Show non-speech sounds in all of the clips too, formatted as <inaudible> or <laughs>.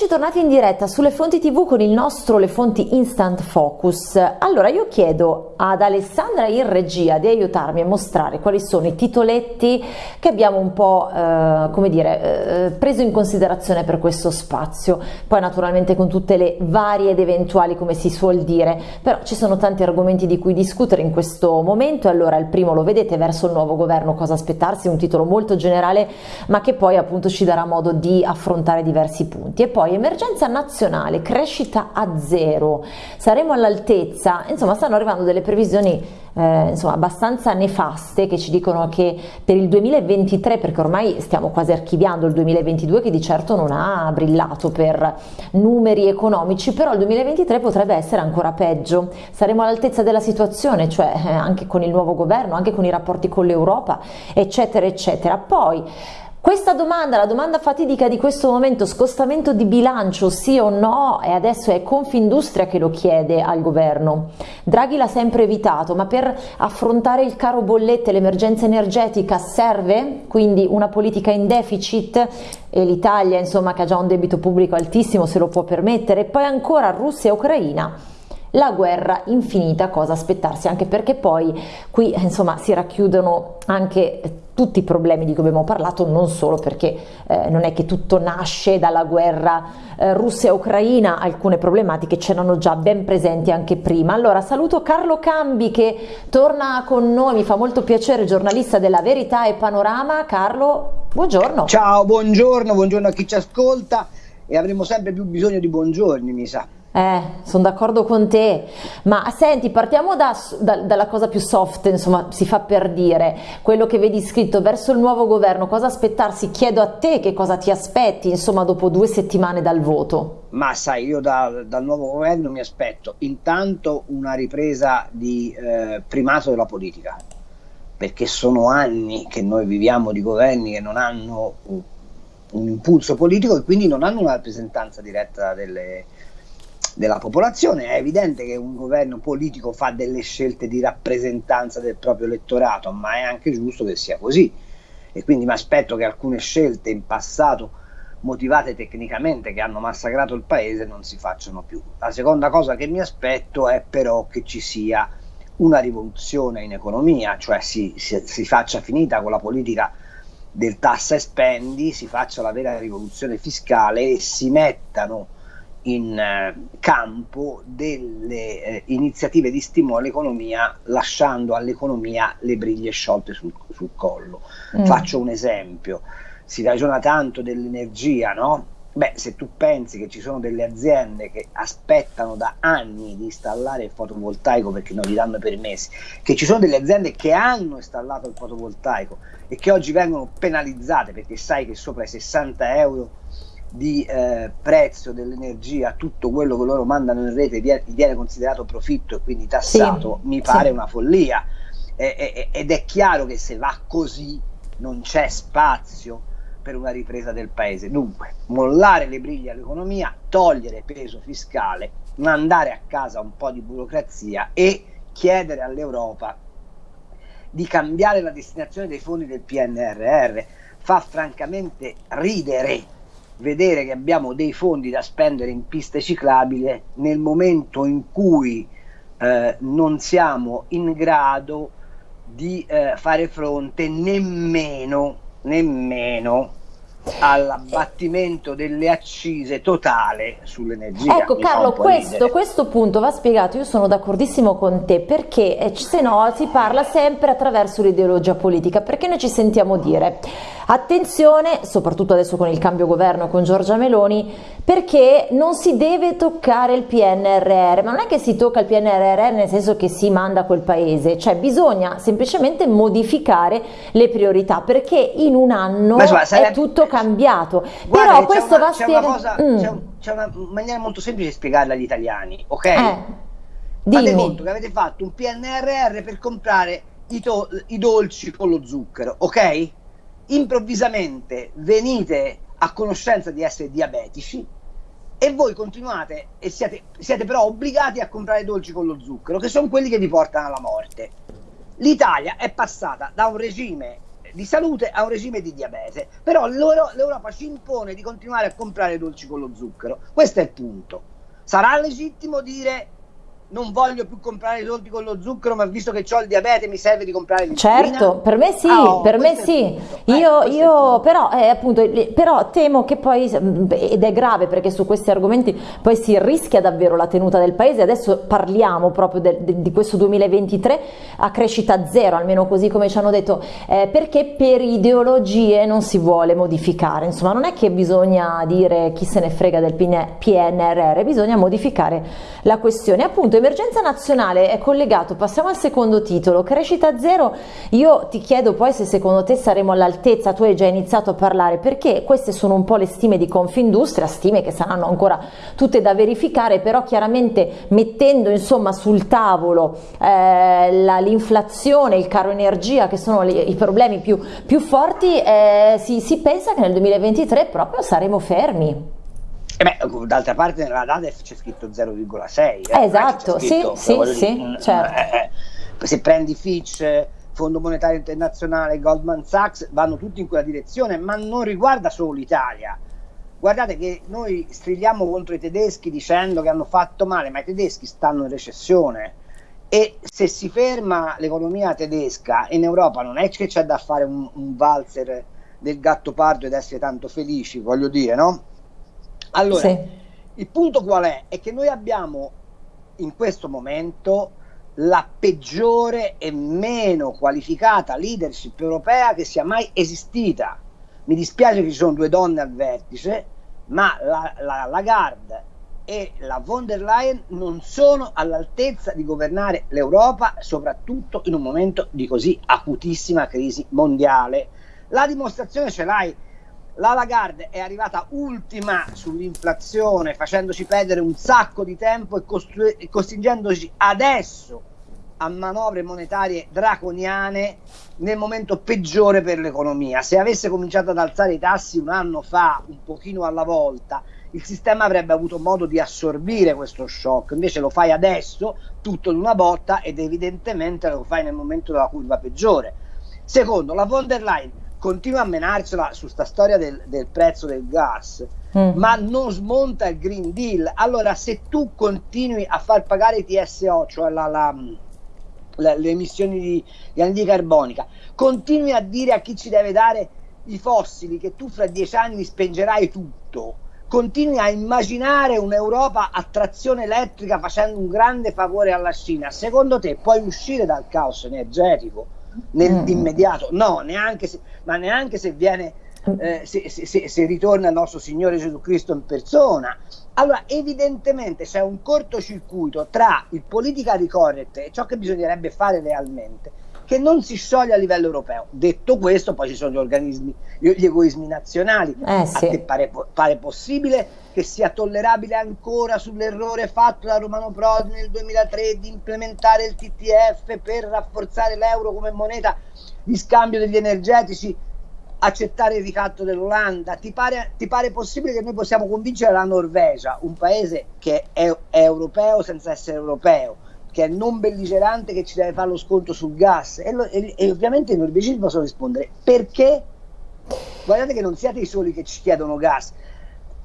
Eccoci tornati in diretta sulle fonti tv con il nostro Le Fonti Instant Focus. Allora io chiedo ad Alessandra in regia di aiutarmi a mostrare quali sono i titoletti che abbiamo un po' eh, come dire eh, preso in considerazione per questo spazio. Poi naturalmente con tutte le varie ed eventuali come si suol dire, però ci sono tanti argomenti di cui discutere in questo momento. Allora il primo lo vedete verso il nuovo governo cosa aspettarsi, un titolo molto generale ma che poi appunto ci darà modo di affrontare diversi punti e poi emergenza nazionale, crescita a zero, saremo all'altezza, insomma stanno arrivando delle previsioni eh, insomma, abbastanza nefaste che ci dicono che per il 2023, perché ormai stiamo quasi archiviando il 2022 che di certo non ha brillato per numeri economici, però il 2023 potrebbe essere ancora peggio, saremo all'altezza della situazione, cioè eh, anche con il nuovo governo, anche con i rapporti con l'Europa, eccetera, eccetera. Poi questa domanda, la domanda fatidica di questo momento, scostamento di bilancio sì o no, e adesso è Confindustria che lo chiede al governo. Draghi l'ha sempre evitato, ma per affrontare il caro bollette, l'emergenza energetica serve? Quindi una politica in deficit? E l'Italia insomma che ha già un debito pubblico altissimo se lo può permettere, poi ancora Russia e Ucraina la guerra infinita cosa aspettarsi? Anche perché poi qui insomma si racchiudono anche tutti i problemi di cui abbiamo parlato non solo perché eh, non è che tutto nasce dalla guerra eh, Russia-Ucraina alcune problematiche c'erano già ben presenti anche prima. Allora saluto Carlo Cambi che torna con noi mi fa molto piacere giornalista della Verità e Panorama. Carlo buongiorno. Ciao buongiorno buongiorno a chi ci ascolta e avremo sempre più bisogno di buongiorni mi sa eh, sono d'accordo con te, ma senti, partiamo da, da, dalla cosa più soft, insomma, si fa per dire, quello che vedi scritto verso il nuovo governo, cosa aspettarsi? Chiedo a te che cosa ti aspetti, insomma, dopo due settimane dal voto. Ma sai, io da, dal nuovo governo mi aspetto intanto una ripresa di eh, primato della politica, perché sono anni che noi viviamo di governi che non hanno un, un impulso politico e quindi non hanno una rappresentanza diretta delle della popolazione. È evidente che un governo politico fa delle scelte di rappresentanza del proprio elettorato, ma è anche giusto che sia così. E quindi mi aspetto che alcune scelte in passato motivate tecnicamente che hanno massacrato il paese non si facciano più. La seconda cosa che mi aspetto è però che ci sia una rivoluzione in economia, cioè si, si, si faccia finita con la politica del tassa e spendi, si faccia la vera rivoluzione fiscale e si mettano in eh, campo delle eh, iniziative di stimolo all'economia lasciando all'economia le briglie sciolte sul, sul collo. Mm. Faccio un esempio, si ragiona tanto dell'energia, no? Beh, se tu pensi che ci sono delle aziende che aspettano da anni di installare il fotovoltaico perché non gli danno permessi, che ci sono delle aziende che hanno installato il fotovoltaico e che oggi vengono penalizzate perché sai che sopra i 60 euro di eh, prezzo dell'energia, tutto quello che loro mandano in rete viene, viene considerato profitto e quindi tassato, sì, mi pare sì. una follia. E, e, ed è chiaro che se va così non c'è spazio per una ripresa del paese. Dunque, mollare le briglie all'economia, togliere peso fiscale, mandare a casa un po' di burocrazia e chiedere all'Europa di cambiare la destinazione dei fondi del PNRR fa francamente ridere vedere che abbiamo dei fondi da spendere in piste ciclabili nel momento in cui eh, non siamo in grado di eh, fare fronte nemmeno, nemmeno all'abbattimento delle accise totale sull'energia. Ecco Carlo, questo, questo, punto va spiegato, io sono d'accordissimo con te perché eh, se no si parla sempre attraverso l'ideologia politica, perché noi ci sentiamo dire attenzione, soprattutto adesso con il cambio governo con Giorgia Meloni, perché non si deve toccare il PNRR, ma non è che si tocca il PNRR nel senso che si manda a quel paese, cioè bisogna semplicemente modificare le priorità perché in un anno sarebbe... è tutto cambiato. Guarda, Però questo una, va spiegato. Mm. C'è, c'è una maniera molto semplice di spiegarla agli italiani, ok? Eh, Fate conto che avete fatto un PNRR per comprare i, i dolci con lo zucchero, ok? Improvvisamente venite a conoscenza di essere diabetici e voi continuate e siete, siete però obbligati a comprare dolci con lo zucchero, che sono quelli che vi portano alla morte. L'Italia è passata da un regime di salute a un regime di diabete. Però l'Europa ci impone di continuare a comprare dolci con lo zucchero. Questo è il punto. Sarà legittimo dire non voglio più comprare i soldi con lo zucchero, ma visto che ho il diabete mi serve di comprare l'insulina. Certo, per me sì, ah, oh, per me sì. Io, eh, io però, eh, appunto, però temo che poi, ed è grave perché su questi argomenti poi si rischia davvero la tenuta del paese, adesso parliamo proprio de, de, di questo 2023 a crescita zero, almeno così come ci hanno detto, eh, perché per ideologie non si vuole modificare, insomma non è che bisogna dire chi se ne frega del PNRR, bisogna modificare la questione. Appunto emergenza nazionale è collegato, passiamo al secondo titolo, crescita zero, io ti chiedo poi se secondo te saremo all'altezza, tu hai già iniziato a parlare, perché queste sono un po' le stime di Confindustria, stime che saranno ancora tutte da verificare, però chiaramente mettendo insomma sul tavolo eh, l'inflazione, il caro energia che sono li, i problemi più, più forti, eh, si, si pensa che nel 2023 proprio saremo fermi. E beh, d'altra parte nella DADEF c'è scritto 0,6. Eh, esatto, scritto, sì, sì, sì, mm, certo. Eh, eh, se prendi Fitch, Fondo Monetario Internazionale, Goldman Sachs, vanno tutti in quella direzione, ma non riguarda solo l'Italia. Guardate che noi strigliamo contro i tedeschi dicendo che hanno fatto male, ma i tedeschi stanno in recessione e se si ferma l'economia tedesca in Europa non è che c'è da fare un, un valzer del gatto pardo ed essere tanto felici, voglio dire, no? Allora, sì. il punto qual è? È che noi abbiamo in questo momento la peggiore e meno qualificata leadership europea che sia mai esistita. Mi dispiace che ci sono due donne al vertice, ma la, la Lagarde e la von der Leyen non sono all'altezza di governare l'Europa, soprattutto in un momento di così acutissima crisi mondiale. La dimostrazione ce l'hai la Lagarde è arrivata ultima sull'inflazione, facendoci perdere un sacco di tempo e, costru- e costringendoci adesso a manovre monetarie draconiane nel momento peggiore per l'economia. Se avesse cominciato ad alzare i tassi un anno fa, un pochino alla volta, il sistema avrebbe avuto modo di assorbire questo shock. Invece lo fai adesso, tutto in una botta, ed evidentemente lo fai nel momento della curva peggiore. Secondo, la von der Leyen continua a menarcela su sta storia del, del prezzo del gas, mm. ma non smonta il Green Deal. Allora, se tu continui a far pagare i TSO, cioè la, la, la, le emissioni di, di anidride carbonica, continui a dire a chi ci deve dare i fossili che tu fra dieci anni spengerai tutto, continui a immaginare un'Europa a trazione elettrica facendo un grande favore alla Cina, secondo te puoi uscire dal caos energetico? Nell'immediato, mm. no, neanche se, ma neanche se viene, eh, se, se, se, ritorna il nostro Signore Gesù Cristo in persona. Allora, evidentemente c'è un cortocircuito tra il politically correct e ciò che bisognerebbe fare realmente, che non si scioglie a livello europeo. Detto questo, poi ci sono gli organismi, gli egoismi nazionali. Eh, sì. A te pare, pare possibile che sia tollerabile ancora sull'errore fatto da Romano Prodi nel 2003 di implementare il TTF per rafforzare l'euro come moneta di scambio degli energetici, accettare il ricatto dell'Olanda? Ti pare, ti pare possibile che noi possiamo convincere la Norvegia, un paese che è, è europeo senza essere europeo, che è non belligerante, che ci deve fare lo sconto sul gas? E, lo, e, e ovviamente i norvegesi possono rispondere perché? Guardate che non siate i soli che ci chiedono gas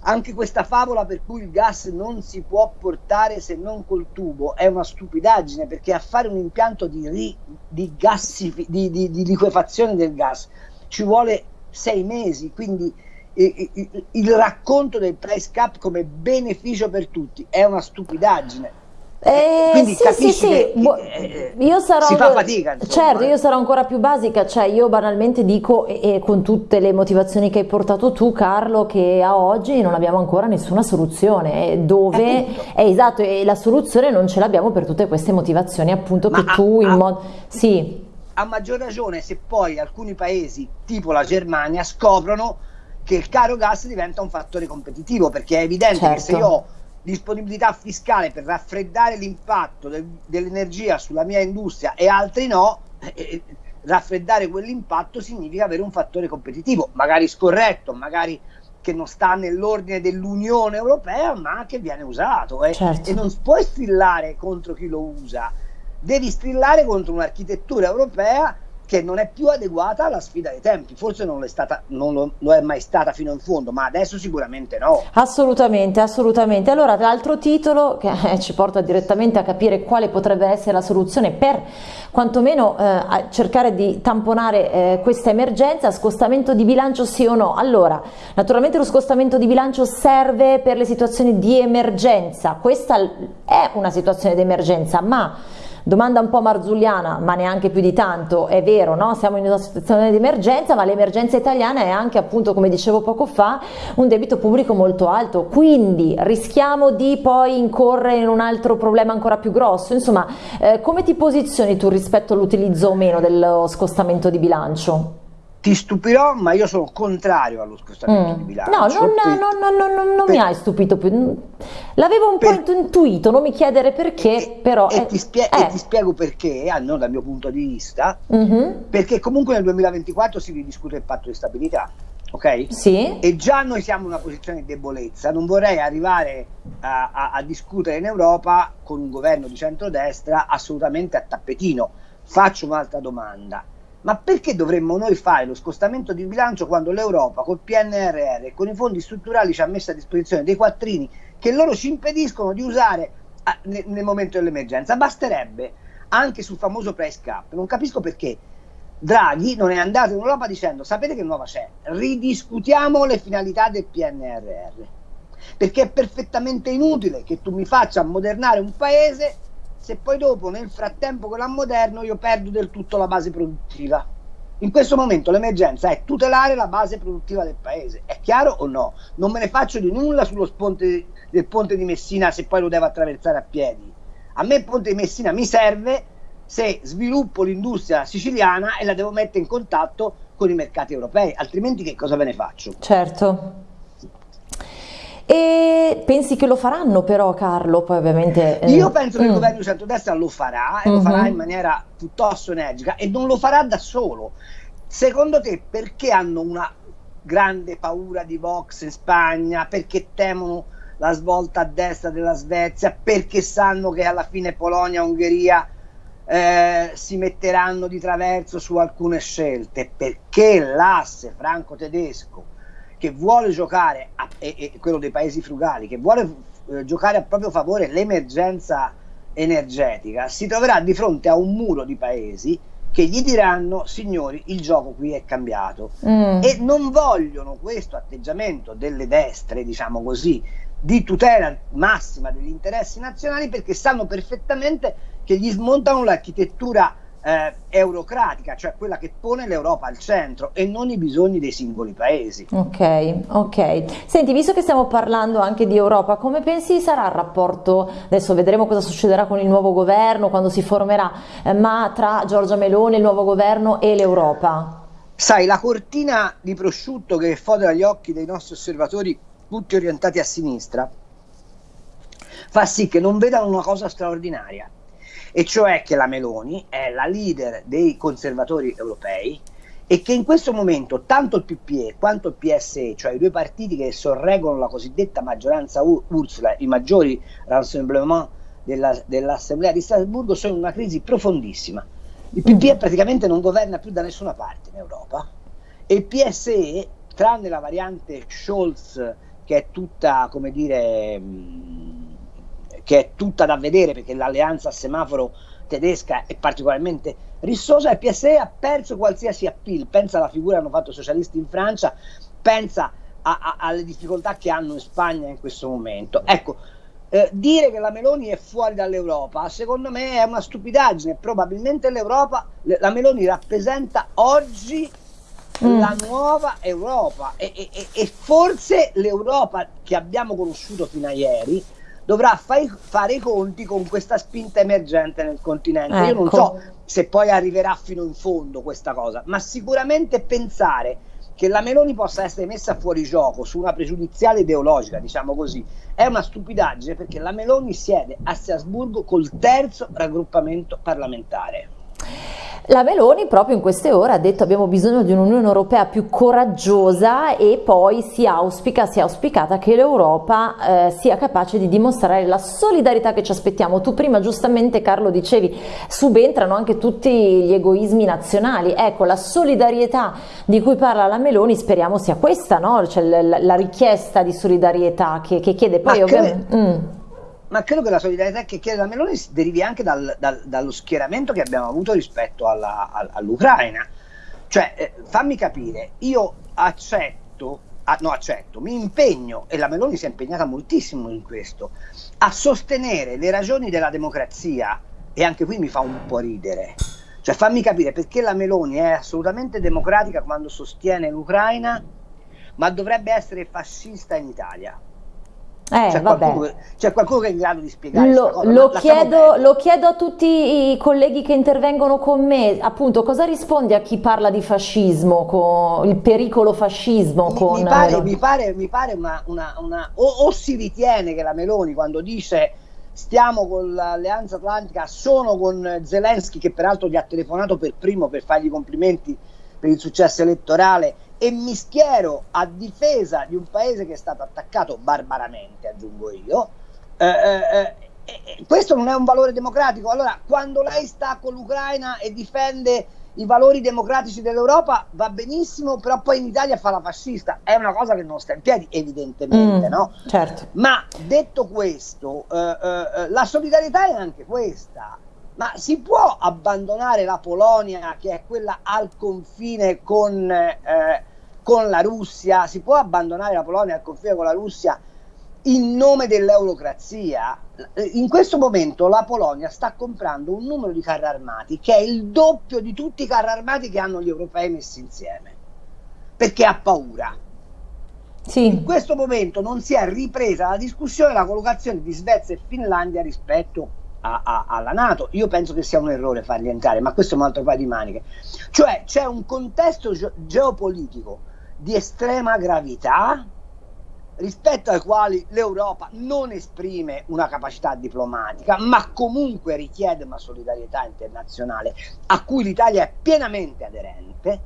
anche questa favola per cui il gas non si può portare se non col tubo è una stupidaggine perché a fare un impianto di, ri, di, gassifi, di, di, di liquefazione del gas ci vuole sei mesi, quindi il racconto del price cap come beneficio per tutti è una stupidaggine eh, Quindi sì, sì, sì. Che, eh, io sarò, si fa fatica. Insomma, certo, eh. io sarò ancora più basica, cioè io banalmente dico, e, e, con tutte le motivazioni che hai portato tu Carlo, che a oggi non abbiamo ancora nessuna soluzione, dove è esatto, e la soluzione non ce l'abbiamo per tutte queste motivazioni appunto Ma che a, tu in modo... Sì. A maggior ragione se poi alcuni paesi, tipo la Germania, scoprono che il caro gas diventa un fattore competitivo, perché è evidente certo. che se certo. io disponibilità fiscale per raffreddare l'impatto del, dell'energia sulla mia industria e altri no, eh, eh, raffreddare quell'impatto significa avere un fattore competitivo, magari scorretto, magari che non sta nell'ordine dell'Unione Europea, ma che viene usato. Eh. Certo. E non puoi strillare contro chi lo usa, devi strillare contro un'architettura europea che non è più adeguata alla sfida dei tempi. Forse non, è, stata, non lo, lo, è mai stata fino in fondo, ma adesso sicuramente no. Assolutamente, assolutamente. Allora, l'altro titolo che eh, ci porta direttamente a capire quale potrebbe essere la soluzione per quantomeno eh, cercare di tamponare eh, questa emergenza, scostamento di bilancio sì o no? Allora, naturalmente lo scostamento di bilancio serve per le situazioni di emergenza, questa è una situazione di emergenza, ma Domanda un po' marzulliana, ma neanche più di tanto, è vero, no? siamo in una situazione di emergenza, ma l'emergenza italiana è anche appunto, come dicevo poco fa, un debito pubblico molto alto, quindi rischiamo di poi incorrere in un altro problema ancora più grosso. Insomma, eh, come ti posizioni tu rispetto all'utilizzo o meno dello scostamento di bilancio? Ti stupirò, ma io sono contrario allo scostamento mm. di bilancio. No, non, per, non, non, non, per, mi hai stupito più. L'avevo un per, po' intuito, non mi chiedere perché, e, però... E, è, ti spie- e, ti spiego perché, almeno dal mio punto di vista, mm-hmm. perché comunque nel 2024 si ridiscute il patto di stabilità. Ok? Sì. E già noi siamo in una posizione di debolezza. Non vorrei arrivare a, a, a discutere in Europa con un governo di centrodestra assolutamente a tappetino. Faccio un'altra domanda ma perché dovremmo noi fare lo scostamento di bilancio quando l'Europa col PNRR e con i fondi strutturali ci ha messo a disposizione dei quattrini che loro ci impediscono di usare a, nel, nel, momento dell'emergenza? Basterebbe anche sul famoso price cap. Non capisco perché Draghi non è andato in Europa dicendo sapete che nuova c'è? Ridiscutiamo le finalità del PNRR. Perché è perfettamente inutile che tu mi faccia ammodernare un paese se poi dopo nel frattempo che la moderno io perdo del tutto la base produttiva. In questo momento l'emergenza è tutelare la base produttiva del paese, è chiaro o no? Non me ne faccio di nulla sullo ponte del ponte di Messina se poi lo devo attraversare a piedi. A me il ponte di Messina mi serve se sviluppo l'industria siciliana e la devo mettere in contatto con i mercati europei, altrimenti che cosa ve ne faccio? Certo. Pensi che lo faranno però Carlo? Poi ovviamente... Eh... Io penso che mm. il governo di centrodestra lo farà e mm -hmm. lo farà in maniera piuttosto energica e non lo farà da solo. Secondo te perché hanno una grande paura di Vox in Spagna? Perché temono la svolta a destra della Svezia? Perché sanno che alla fine Polonia e Ungheria eh, si metteranno di traverso su alcune scelte? Perché l'asse franco-tedesco che vuole giocare, a, e, e, quello dei paesi frugali, che vuole eh, giocare a proprio favore l'emergenza energetica, si troverà di fronte a un muro di paesi che gli diranno signori il gioco qui è cambiato mm. e non vogliono questo atteggiamento delle destre diciamo così di tutela massima degli interessi nazionali perché sanno perfettamente che gli smontano l'architettura eh, eurocratica, cioè quella che pone l'Europa al centro e non i bisogni dei singoli paesi. Ok, ok. Senti, visto che stiamo parlando anche di Europa, come pensi sarà il rapporto, adesso vedremo cosa succederà con il nuovo governo, quando si formerà, eh, ma tra Giorgia Meloni, il nuovo governo e l'Europa? Sai, la cortina di prosciutto che fodera gli occhi dei nostri osservatori, tutti orientati a sinistra, fa sì che non vedano una cosa straordinaria e cioè che la Meloni è la leader dei conservatori europei e che in questo momento tanto il PPE quanto il PSE, cioè i due partiti che sorreggono la cosiddetta maggioranza Ursula, i maggiori rassemblement della, dell'Assemblea di Strasburgo, sono in una crisi profondissima. Il PPE mm. praticamente non governa più da nessuna parte in Europa e il PSE, tranne la variante Scholz, che è tutta, come dire, che è tutta da vedere perché l'alleanza a semaforo tedesca è particolarmente rissosa e PSE ha perso qualsiasi appeal, pensa alla figura che hanno fatto i socialisti in Francia, pensa a, a, alle difficoltà che hanno in Spagna in questo momento. Ecco, eh, dire che la Meloni è fuori dall'Europa, secondo me è una stupidaggine, probabilmente l'Europa, la Meloni rappresenta oggi mm. la nuova Europa e, e, e forse l'Europa che abbiamo conosciuto fino a ieri dovrà fai, fare i conti con questa spinta emergente nel continente. Ecco. Io non so ecco. se poi arriverà fino in fondo questa cosa, ma sicuramente pensare che la Meloni possa essere messa fuori gioco su una pregiudiziale ideologica, diciamo così, è una stupidaggine perché la Meloni siede a Strasburgo col terzo raggruppamento parlamentare. La Meloni proprio in queste ore ha detto abbiamo bisogno di un'Unione Europea più coraggiosa e poi si auspica, si è auspicata che l'Europa eh, sia capace di dimostrare la solidarietà che ci aspettiamo. Tu prima giustamente Carlo dicevi subentrano anche tutti gli egoismi nazionali, ecco la solidarietà di cui parla la Meloni speriamo sia questa, no? cioè, la, la, richiesta di solidarietà che, che chiede poi ovviamente... Mm ma credo che la solidarietà che chiede la Meloni derivi anche dal, dal, dallo schieramento che abbiamo avuto rispetto alla, all'Ucraina. Cioè, eh, fammi capire, io accetto, ah, no accetto, mi impegno, e la Meloni si è impegnata moltissimo in questo, a sostenere le ragioni della democrazia, e anche qui mi fa un po' ridere. Cioè, fammi capire perché la Meloni è assolutamente democratica quando sostiene l'Ucraina, ma dovrebbe essere fascista in Italia. Eh, c'è, qualcuno, qualcuno, che è in grado di spiegare lo, lo, chiedo, lo, chiedo, a tutti i colleghi che intervengono con me. Appunto cosa rispondi a chi parla di fascismo con il pericolo fascismo mi, con mi pare, mi pare, mi pare una, una, una o, o, si ritiene che la Meloni quando dice stiamo con l'Alleanza Atlantica sono con Zelensky che peraltro gli ha telefonato per primo per fargli complimenti per il successo elettorale e mi schiero a difesa di un paese che è stato attaccato barbaramente, aggiungo io, eh, eh, eh, questo non è un valore democratico. Allora, quando lei sta con l'Ucraina e difende i valori democratici dell'Europa, va benissimo, però poi in Italia fa la fascista. È una cosa che non sta in piedi, evidentemente, mm, no? Certo. Ma detto questo, eh, eh, eh, la solidarietà è anche questa. Ma si può abbandonare la Polonia, che è quella al confine con, eh, con la Russia? Si può abbandonare la Polonia al confine con la Russia in nome dell'eurocrazia? In questo momento la Polonia sta comprando un numero di carri armati che è il doppio di tutti i carri armati che hanno gli europei messi insieme, perché ha paura. Sì. In questo momento non si è ripresa la discussione della collocazione di Svezia e Finlandia rispetto a, a, alla Nato. Io penso che sia un errore farli entrare, ma questo è un altro paio di maniche. Cioè c'è un contesto ge- geopolitico di estrema gravità rispetto ai quali l'Europa non esprime una capacità diplomatica, ma comunque richiede una solidarietà internazionale a cui l'Italia è pienamente aderente.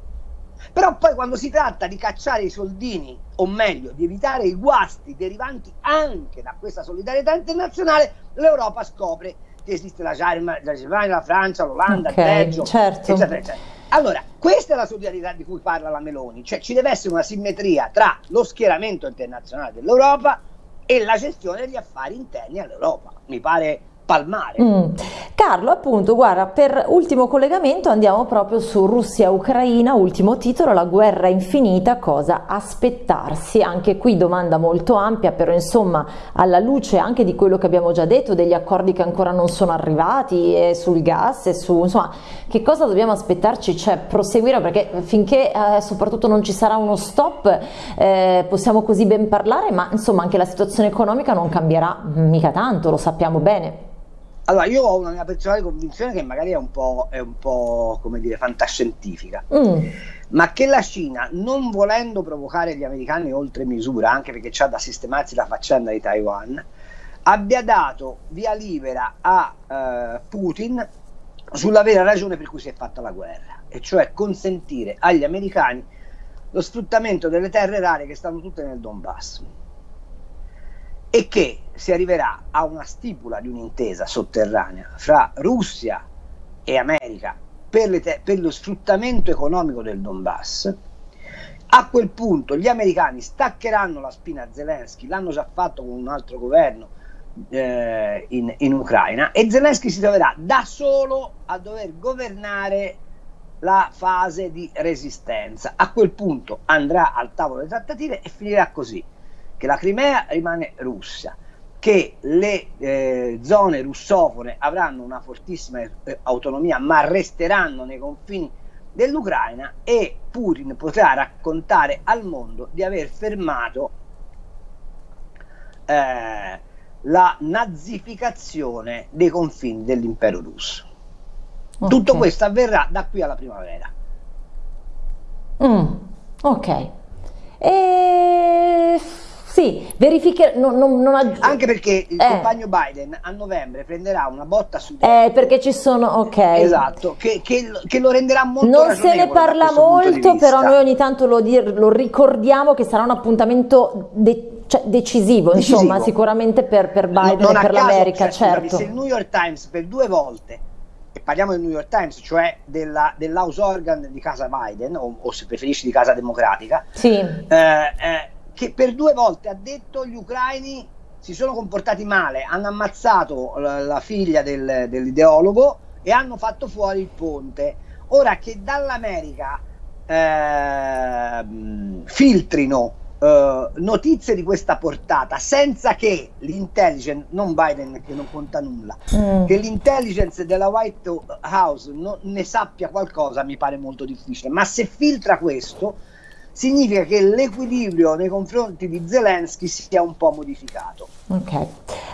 Però poi quando si tratta di cacciare i soldini, o meglio, di evitare i guasti derivanti anche da questa solidarietà internazionale, l'Europa scopre esiste la Germania, la Francia, l'Olanda, okay, il Belgio, certo. eccetera, eccetera. Allora, questa è la solidarietà di cui parla la Meloni, cioè ci deve essere una simmetria tra lo schieramento internazionale dell'Europa e la gestione degli affari interni all'Europa. Mi pare palmare. Mm. Carlo, appunto, guarda, per ultimo collegamento andiamo proprio su Russia-Ucraina, ultimo titolo, la guerra infinita, cosa aspettarsi? Anche qui domanda molto ampia, però insomma alla luce anche di quello che abbiamo già detto, degli accordi che ancora non sono arrivati e sul gas e su, insomma, che cosa dobbiamo aspettarci? Cioè proseguire perché finché eh, soprattutto non ci sarà uno stop eh, possiamo così ben parlare, ma insomma anche la situazione economica non cambierà mica tanto, lo sappiamo bene. Allora, io ho una mia personale convinzione che magari è un po', è un po' come dire, fantascientifica, mm. ma che la Cina, non volendo provocare gli americani oltre misura, anche perché c'ha da sistemarsi la faccenda di Taiwan, abbia dato via libera a uh, Putin sulla vera ragione per cui si è fatta la guerra, e cioè consentire agli americani lo sfruttamento delle terre rare che stanno tutte nel Donbass e che si arriverà a una stipula di un'intesa sotterranea fra Russia e America per, per, lo sfruttamento economico del Donbass, a quel punto gli americani staccheranno la spina a Zelensky, l'hanno già fatto con un altro governo eh, in, in Ucraina, e Zelensky si troverà da solo a dover governare la fase di resistenza. A quel punto andrà al tavolo delle trattative e finirà così che la Crimea rimane russa, che le eh, zone russofone avranno una fortissima eh, autonomia ma resteranno nei confini dell'Ucraina e Putin potrà raccontare al mondo di aver fermato eh, la nazificazione dei confini dell'impero russo. Okay. Tutto questo avverrà da qui alla primavera. Mm, ok. E Sì, verifiche, non, non, non aggi- Anche perché il eh. compagno Biden a novembre prenderà una botta su... Eh, perché ci sono, ok. Esatto, che, che, che lo renderà molto Non se ne parla molto, però noi ogni tanto lo, dir, lo ricordiamo che sarà un appuntamento... De- cioè, decisivo, decisivo, insomma, sicuramente per, per Biden no, e per l'America, cioè, certo. Se il New York Times per due volte e parliamo del New York Times, cioè della, dell'house organ di casa Biden, o, o, se preferisci di casa democratica, sì. eh, eh, che per due volte ha detto gli ucraini si sono comportati male, hanno ammazzato la, la figlia del, dell'ideologo e hanno fatto fuori il ponte. Ora che dall'America eh, filtrino uh, notizie di questa portata senza che l'intelligence, non Biden che non conta nulla, mm. che l'intelligence della White House non ne sappia qualcosa mi pare molto difficile, ma se filtra questo significa che l'equilibrio nei confronti di Zelensky sia un po' modificato. Ok,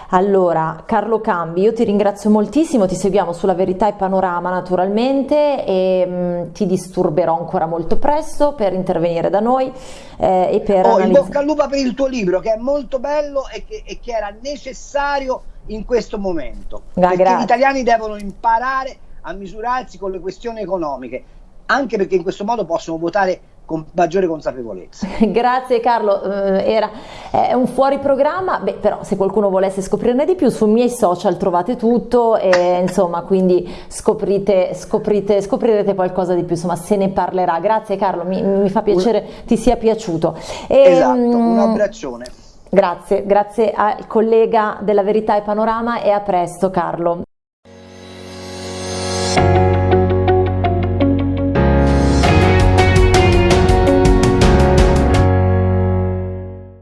allora Carlo Cambi, io ti ringrazio moltissimo, ti seguiamo sulla Verità e Panorama naturalmente e mh, mm, ti disturberò ancora molto presto per intervenire da noi eh, e per... Oh, in bocca al lupo per il tuo libro che è molto bello e che, e che era necessario in questo momento. Ah, perché grazie. gli italiani devono imparare a misurarsi con le questioni economiche, anche perché in questo modo possono votare con maggiore consapevolezza. <laughs> Grazie Carlo, eh, era è un fuori programma, beh, però se qualcuno volesse scoprirne di più sui miei social trovate tutto e insomma quindi scoprite, scoprite, scoprirete qualcosa di più, insomma se ne parlerà. Grazie Carlo, mi, mi fa piacere un... ti sia piaciuto. E, esatto, un abbraccione. Grazie, grazie al collega della Verità e Panorama e a presto Carlo.